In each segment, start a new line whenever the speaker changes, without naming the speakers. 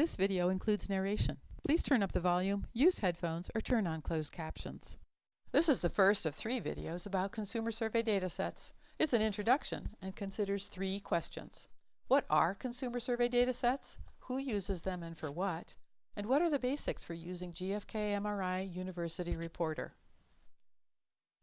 This video includes narration. Please turn up the volume, use headphones, or turn on closed captions. This is the first of three videos about consumer survey datasets. It's an introduction and considers three questions. What are consumer survey datasets? Who uses them and for what? And what are the basics for using GfK MRI University Reporter?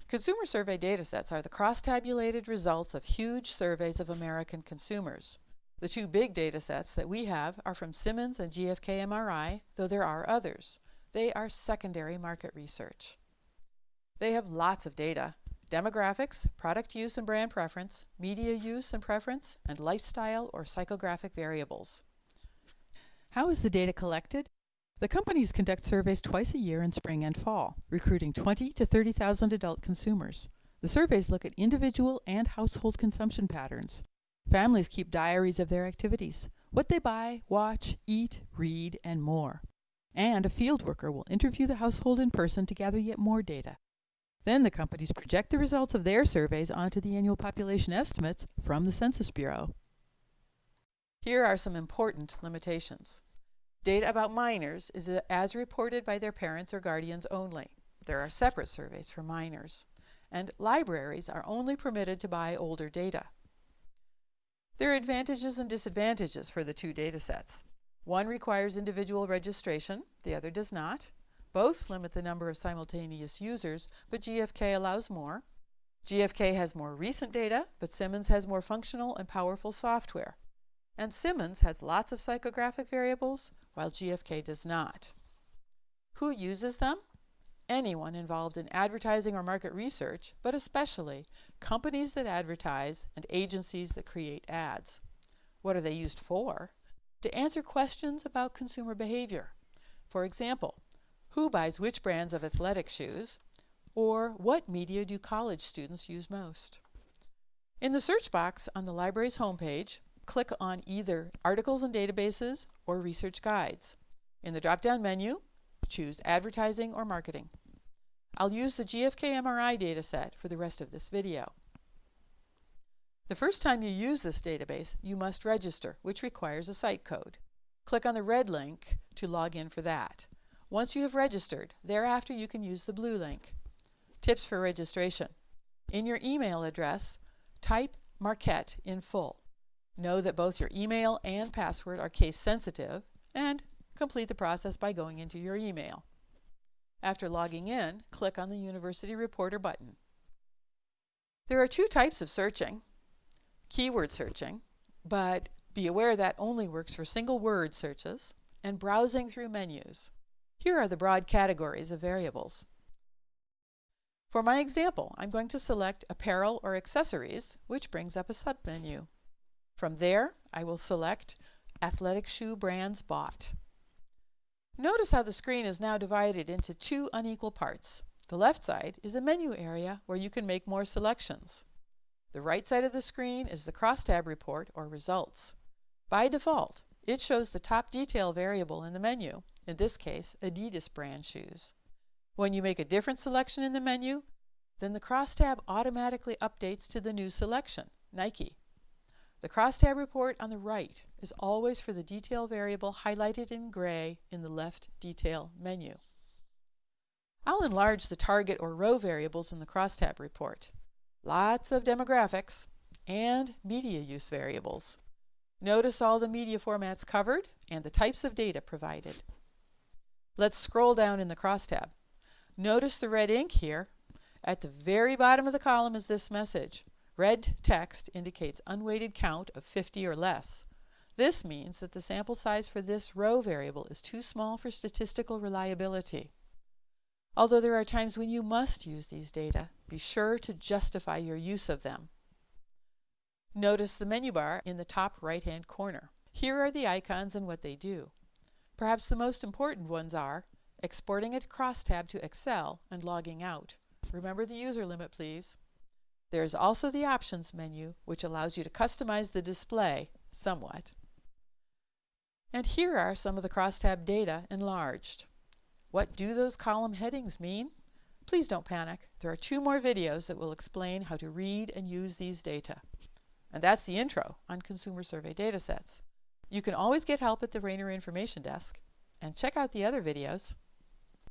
Consumer survey datasets are the cross-tabulated results of huge surveys of American consumers. The two big data sets that we have are from Simmons and GfK MRI, though there are others. They are secondary market research. They have lots of data, demographics, product use and brand preference, media use and preference, and lifestyle or psychographic variables. How is the data collected? The companies conduct surveys twice a year in spring and fall, recruiting 20 to 30,000 adult consumers. The surveys look at individual and household consumption patterns, Families keep diaries of their activities, what they buy, watch, eat, read, and more. And a field worker will interview the household in person to gather yet more data. Then the companies project the results of their surveys onto the annual population estimates from the Census Bureau. Here are some important limitations. Data about minors is as reported by their parents or guardians only. There are separate surveys for minors. And libraries are only permitted to buy older data. There are advantages and disadvantages for the two datasets. One requires individual registration, the other does not. Both limit the number of simultaneous users, but GfK allows more. GfK has more recent data, but Simmons has more functional and powerful software. And Simmons has lots of psychographic variables, while GfK does not. Who uses them? Anyone involved in advertising or market research, but especially companies that advertise and agencies that create ads. What are they used for? To answer questions about consumer behavior. For example, who buys which brands of athletic shoes? Or what media do college students use most? In the search box on the library's homepage, click on either Articles and Databases or Research Guides. In the drop-down menu, choose Advertising or Marketing. I'll use the GfK MRI dataset for the rest of this video. The first time you use this database, you must register, which requires a site code. Click on the red link to log in for that. Once you have registered, thereafter you can use the blue link. Tips for registration. In your email address, type Marquette in full. Know that both your email and password are case sensitive, and complete the process by going into your email. After logging in, click on the University Reporter button. There are two types of searching. Keyword searching, but be aware that only works for single word searches, and browsing through menus. Here are the broad categories of variables. For my example, I'm going to select Apparel or Accessories, which brings up a submenu. From there, I will select Athletic Shoe Brands Bought. Notice how the screen is now divided into two unequal parts. The left side is a menu area where you can make more selections. The right side of the screen is the crosstab report or results. By default, it shows the top detail variable in the menu, in this case, Adidas brand shoes. When you make a different selection in the menu, then the crosstab automatically updates to the new selection, Nike. The crosstab report on the right is always for the detail variable highlighted in gray in the left detail menu. I'll enlarge the target or row variables in the crosstab report. Lots of demographics and media use variables. Notice all the media formats covered and the types of data provided. Let's scroll down in the crosstab. Notice the red ink here. At the very bottom of the column is this message. Red text indicates unweighted count of 50 or less. This means that the sample size for this row variable is too small for statistical reliability. Although there are times when you must use these data, be sure to justify your use of them. Notice the menu bar in the top right-hand corner. Here are the icons and what they do. Perhaps the most important ones are exporting a crosstab to Excel and logging out. Remember the user limit, please. There is also the Options menu, which allows you to customize the display somewhat. And here are some of the crosstab data enlarged. What do those column headings mean? Please don't panic. There are two more videos that will explain how to read and use these data. And that's the intro on consumer survey datasets. You can always get help at the Raynor Information Desk and check out the other videos